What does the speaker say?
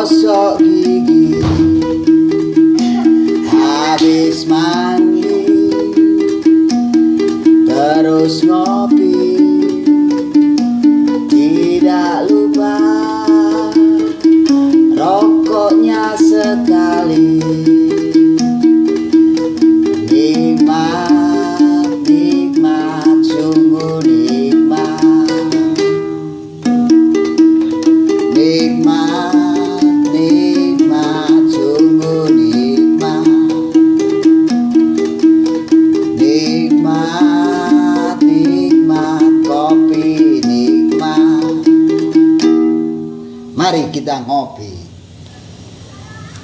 gosok gigi. Habis mandi. Terus ngopi. Tidak lupa rokoknya sekali. Marikidangop